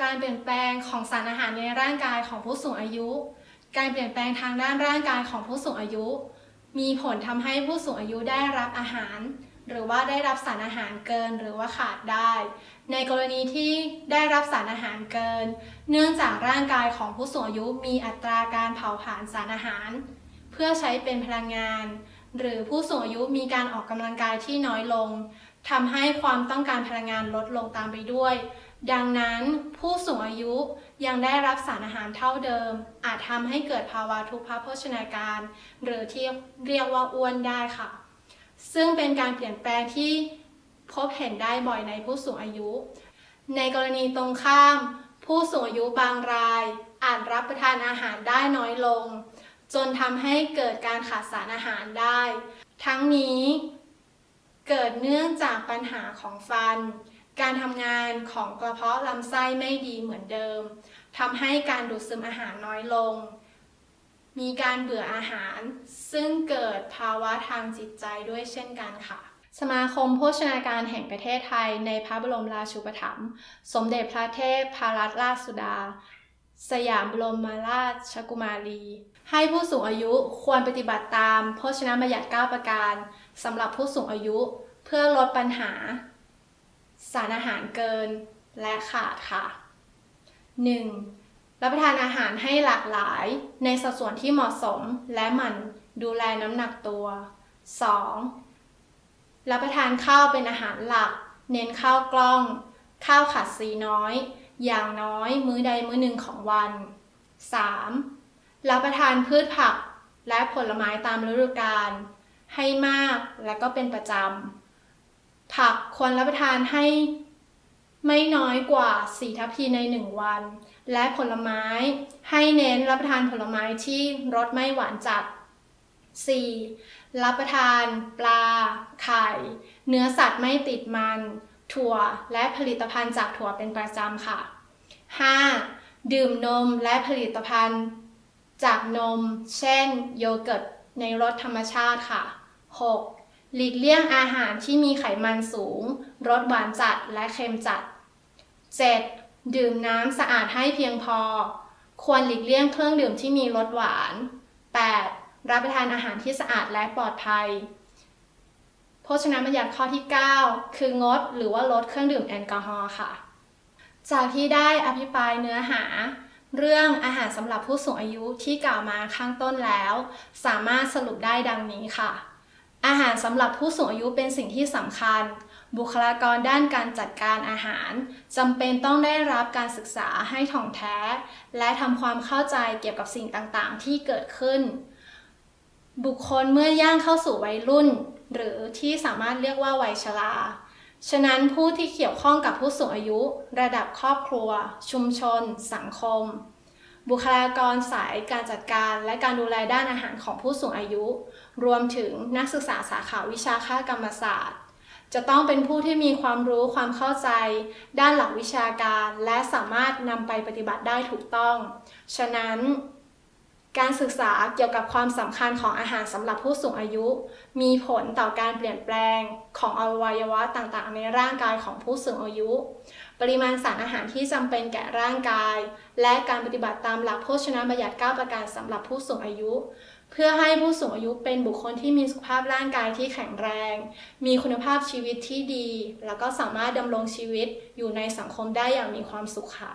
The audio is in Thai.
การเปลี่ยนแปลงของสารอาหารในร่างกายของผู้สูงอายุ การเปลี่ยนแปลงทางด้านร่างกายของผู้สูงอายุ มีผลทำให้ผู้สูงอายุได้รับอาหาร หรือว่าได้รับสารอาหารเกินหรือว่าขาดได้ ในกรณีที่ได้รับสารอาหารเกิน เนื่องจากร่างกายของผู้สูงอายุมีอัตราการเผาผลาญสารอาหาร เพื่อใช้เป็นพลังงาน หรือผู้สูงอายุมีการออกกำลังกายที่น้อยลง ทำให้ความต้องการพลังงานลดลงตามไปด้วย ดังนั้นผู้สูงอายุยังได้รับสารอาหารเท่าเดิม อาจทำให้เกิดภาวะทุพพโภชนาการ หรือที่เรียกว่าอ้วนได้ค่ะ ซึ่งเป็นการเปลี่ยนแปลงที่พบเห็นได้บ่อยในผู้สูงอายุ ในกรณีตรงข้าม ผู้สูงอายุบางราย อาจรับประทานอาหารได้น้อยลง จนทำให้เกิดการขาดสารอาหารได้ ทั้งนี้ เกิดเนื่องจากปัญหาของฟัน การทำงานของกระเพาะลำไส้ไม่ดีเหมือนเดิมทำให้การดูดซึมอาหารน้อยลง มีการเบื่ออาหาร ซึ่งเกิดภาวะทางจิตใจด้วยเช่นกันค่ะ สมาคมโภชนาการแห่งประเทศไทยในพระบรมราชูปถัมภ์สมเด็จพระเทพพรัตนราชสุดา สยามบรมาราชกุมารี ให้ผู้สูงอายุควรปฏิบัติตามโภชนาบัญญัติ9ประการสำหรับผู้สูงอายุเพื่อลดปัญหา สารอาหารเกินและขาดค่ะ 1. รับประทานอาหารให้หลากหลายในสัดส่วนที่เหมาะสมและหมั่นดูแลน้ำหนักตัว 2. รับประทานข้าวเป็นอาหารหลัก เน้นข้าวกล้อง ข้าวขัดสีน้อย อย่างน้อยมื้อใดมื้อหนึ่งของวัน 3. รับประทานพืชผักและผลไม้ตามฤดูกาลให้มากและก็เป็นประจำ ผักควรรับประทานให้ไม่น้อยกว่า 4 ทัพพีใน 1 วัน และผลไม้ให้เน้นรับประทานผลไม้ที่รสไม่หวานจัด 4. รับประทานปลา ไข่ เนื้อสัตว์ไม่ติดมัน ถั่วและผลิตภัณฑ์จากถั่วเป็นประจำค่ะ 5. ดื่มนมและผลิตภัณฑ์จากนม เช่น โยเกิร์ตในรสธรรมชาติค่ะ 6. หลีกเลี่ยงอาหารที่มีไขมันสูง รสหวานจัดและเค็มจัด 7. ดื่มน้ำสะอาดให้เพียงพอ ควรหลีกเลี่ยงเครื่องดื่มที่มีรสหวาน 8. รับประทานอาหารที่สะอาดและปลอดภัย โภชนาบัญญัติข้อที่ 9 คืองดหรือว่าลดเครื่องดื่มแอลกอฮอล์ค่ะ จากที่ได้อภิปรายเนื้อหา เรื่องอาหารสำหรับผู้สูงอายุที่กล่าวมาข้างต้นแล้ว สามารถสรุปได้ดังนี้ค่ะ อาหารสำหรับผู้สูงอายุเป็นสิ่งที่สำคัญ บุคลากรด้านการจัดการอาหารจำเป็นต้องได้รับการศึกษาให้ถ่องแท้ และทำความเข้าใจเกี่ยวกับสิ่งต่างๆ ที่เกิดขึ้น บุคคลเมื่อย่างเข้าสู่วัยรุ่น หรือที่สามารถเรียกว่าวัยชรา ฉะนั้นผู้ที่เกี่ยวข้องกับผู้สูงอายุ ระดับครอบครัว ชุมชน สังคม บุคลากรสายการจัดการ และการดูแลด้านอาหารของผู้สูงอายุ รวมถึงนักศึกษาสาขาวิชาค่ากรรมศาสตร์ จะต้องเป็นผู้ที่มีความรู้ความเข้าใจ ด้านหลักวิชาการ และสามารถนำไปปฏิบัติได้ถูกต้อง ฉะนั้น การศึกษาเกี่ยวกับความสำคัญของอาหารสำหรับผู้สูงอายุ มีผลต่อการเปลี่ยนแปลงของอวัยวะต่างๆ ในร่างกายของผู้สูงอายุ ปริมาณสารอาหารที่จำเป็นแก่ร่างกาย และการปฏิบัติตามหลักโภชนาบัญญัติ 9 ประการสำหรับผู้สูงอายุ เพื่อให้ผู้สูงอายุเป็นบุคคลที่มีสุขภาพร่างกายที่แข็งแรง มีคุณภาพชีวิตที่ดี แล้วก็สามารถดำรงชีวิตอยู่ในสังคมได้อย่างมีความสุขค่ะ